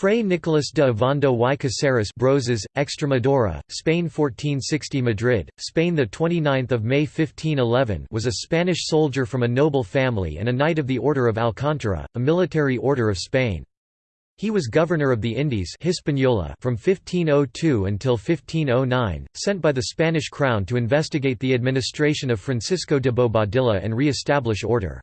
Fray Nicolás de Ovando y Caceres Brozas, Extremadura, Spain 1460 Madrid, Spain 29 May 1511 was a Spanish soldier from a noble family and a Knight of the Order of Alcántara, a military order of Spain. He was governor of the Indies Hispaniola from 1502 until 1509, sent by the Spanish crown to investigate the administration of Francisco de Bobadilla and re-establish order.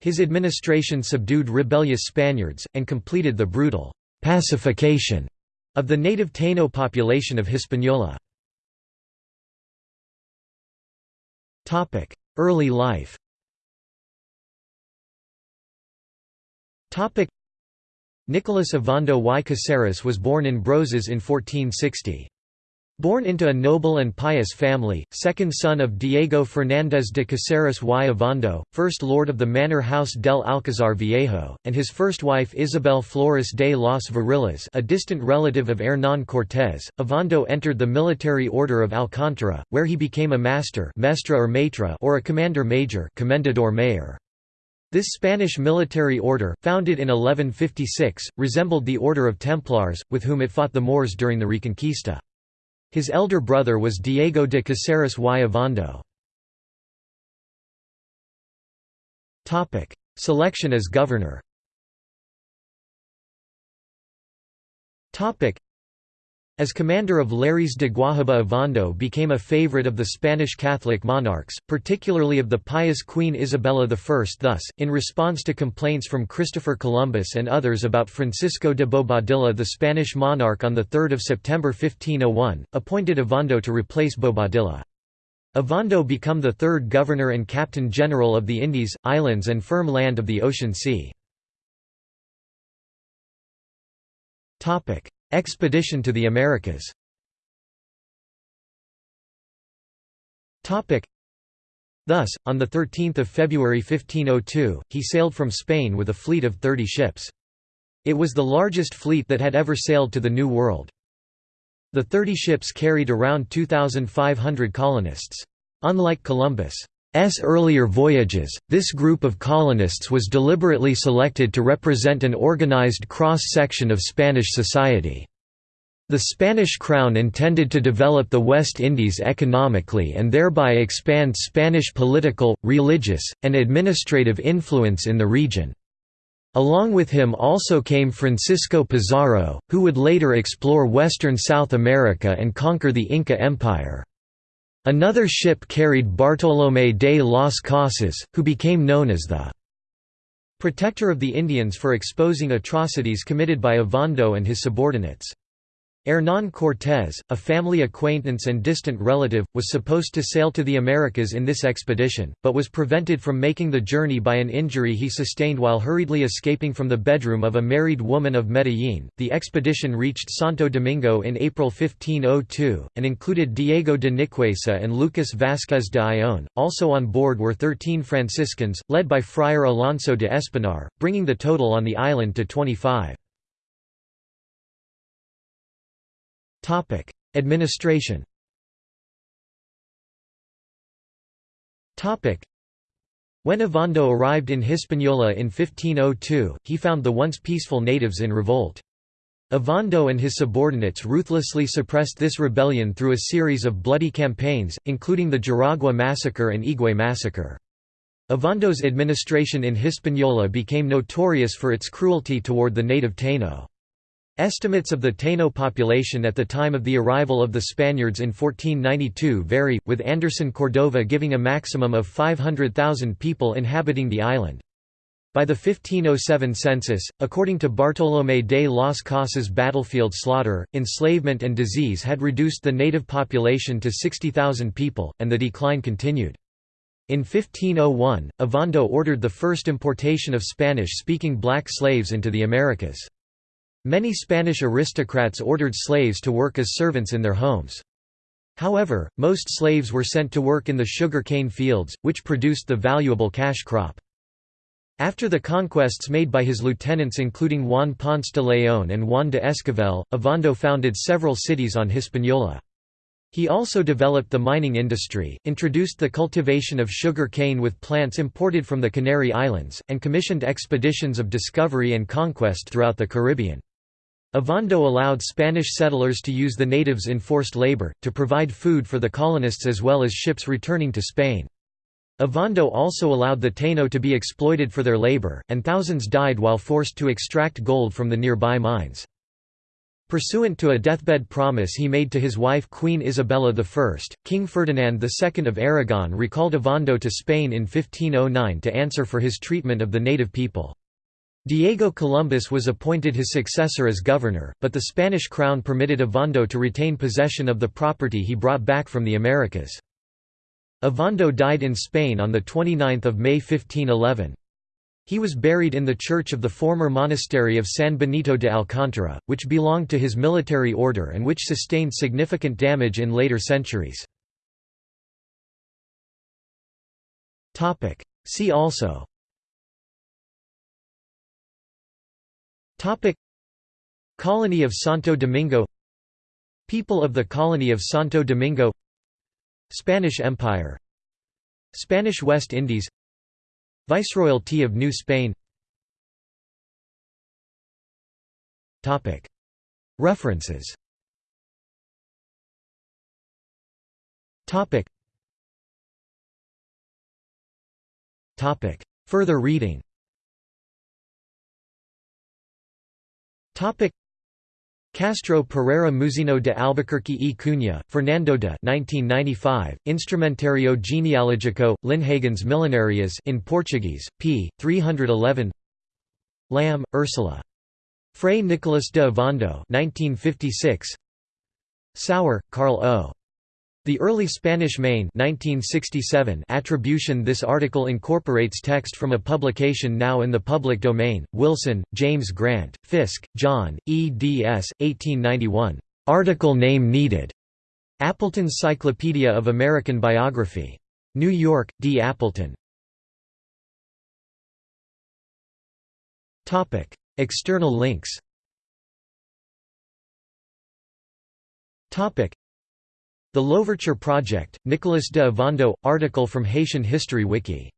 His administration subdued rebellious Spaniards, and completed the brutal pacification of the native Taino population of Hispaniola. Early life Nicolas Ovando y Caceres was born in Brozas in 1460. Born into a noble and pious family, second son of Diego Fernández de Caceres y Ovando, first lord of the manor house del Alcázar Viejo, and his first wife Isabel Flores de los Varillas a distant relative of Hernán Cortés, Ovando entered the military order of Alcántara, where he became a master mestra or, matra or a commander major commendador mayor. This Spanish military order, founded in 1156, resembled the Order of Templars, with whom it fought the Moors during the Reconquista. His elder brother was Diego de Caceres y Ovando. Selection as governor as commander of Lares de Guahiba Ovando became a favorite of the Spanish Catholic monarchs, particularly of the pious Queen Isabella I. Thus, in response to complaints from Christopher Columbus and others about Francisco de Bobadilla the Spanish monarch on 3 September 1501, appointed Ovando to replace Bobadilla. Ovando became the third governor and captain general of the Indies, islands and firm land of the Ocean Sea. Expedition to the Americas Thus, on 13 February 1502, he sailed from Spain with a fleet of 30 ships. It was the largest fleet that had ever sailed to the New World. The 30 ships carried around 2,500 colonists. Unlike Columbus' earlier voyages, this group of colonists was deliberately selected to represent an organized cross-section of Spanish society. The Spanish crown intended to develop the West Indies economically and thereby expand Spanish political, religious, and administrative influence in the region. Along with him also came Francisco Pizarro, who would later explore western South America and conquer the Inca Empire. Another ship carried Bartolomé de las Casas, who became known as the protector of the Indians for exposing atrocities committed by Ovando and his subordinates. Hernán Cortés, a family acquaintance and distant relative, was supposed to sail to the Americas in this expedition, but was prevented from making the journey by an injury he sustained while hurriedly escaping from the bedroom of a married woman of Medellín. The expedition reached Santo Domingo in April 1502, and included Diego de Nicuesa and Lucas Vázquez de Ayllón. Also on board were 13 Franciscans, led by Friar Alonso de Espinar, bringing the total on the island to 25. Administration when Ovando arrived in Hispaniola in 1502, he found the once peaceful natives in revolt. Ovando and his subordinates ruthlessly suppressed this rebellion through a series of bloody campaigns, including the Jaragua massacre and Higüey massacre. Ovando's administration in Hispaniola became notorious for its cruelty toward the native Taino. Estimates of the Taino population at the time of the arrival of the Spaniards in 1492 vary, with Anderson Cordova giving a maximum of 500,000 people inhabiting the island. By the 1507 census, according to Bartolomé de las Casas battlefield slaughter, enslavement and disease had reduced the native population to 60,000 people, and the decline continued. In 1501, Ovando ordered the first importation of Spanish-speaking black slaves into the Americas. Many Spanish aristocrats ordered slaves to work as servants in their homes. However, most slaves were sent to work in the sugar cane fields, which produced the valuable cash crop. After the conquests made by his lieutenants including Juan Ponce de León and Juan de Esquivel, Ovando founded several cities on Hispaniola. He also developed the mining industry, introduced the cultivation of sugar cane with plants imported from the Canary Islands, and commissioned expeditions of discovery and conquest throughout the Caribbean. Ovando allowed Spanish settlers to use the natives in forced labor, to provide food for the colonists as well as ships returning to Spain. Ovando also allowed the Taino to be exploited for their labor, and thousands died while forced to extract gold from the nearby mines. Pursuant to a deathbed promise he made to his wife Queen Isabella I, King Ferdinand II of Aragon recalled Ovando to Spain in 1509 to answer for his treatment of the native people. Diego Columbus was appointed his successor as governor, but the Spanish crown permitted Ovando to retain possession of the property he brought back from the Americas. Ovando died in Spain on 29 May 1511. He was buried in the church of the former monastery of San Benito de Alcántara, which belonged to his military order and which sustained significant damage in later centuries. See also Topic. Colony of Santo Domingo. People of the Colony of Santo Domingo. Spanish Empire. Spanish West Indies. Viceroyalty of New Spain. Topic. References. Topic. Topic. Further reading Topic Castro Pereira Mouzinho de Albuquerque e Cunha, Fernando de 1995, Instrumentario genealogico, Linhagen's Millenarias in Portuguese, p. 311 Lamb, Ursula. Fray Nicolas de Ovando 1956. Sauer, Carl O. The Early Spanish Main 1967 attribution This article incorporates text from a publication now in the public domain, Wilson, James Grant, Fiske, John, eds. 1891. Article name needed. Appleton's Cyclopedia of American Biography. New York, D. Appleton. External links the Louverture Project, Nicolas de Ovando, article from Haitian History Wiki